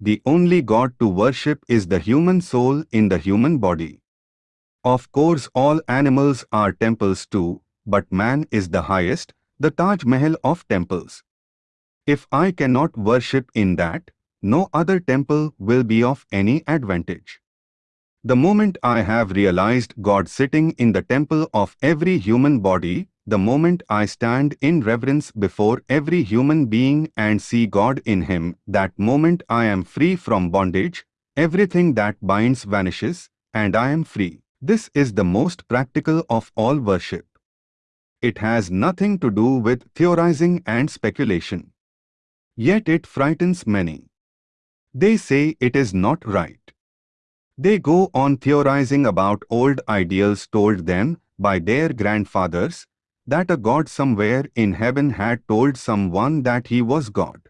the only God to worship is the human soul in the human body. Of course all animals are temples too, but man is the highest, the Taj Mahal of temples. If I cannot worship in that, no other temple will be of any advantage. The moment I have realized God sitting in the temple of every human body, the moment I stand in reverence before every human being and see God in him, that moment I am free from bondage, everything that binds vanishes, and I am free. This is the most practical of all worship. It has nothing to do with theorizing and speculation. Yet it frightens many. They say it is not right. They go on theorizing about old ideals told them by their grandfathers, that a God somewhere in heaven had told someone that he was God.